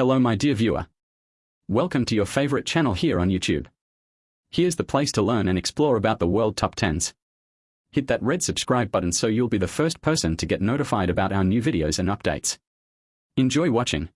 Hello my dear viewer. Welcome to your favorite channel here on YouTube. Here's the place to learn and explore about the world top 10s. Hit that red subscribe button so you'll be the first person to get notified about our new videos and updates. Enjoy watching.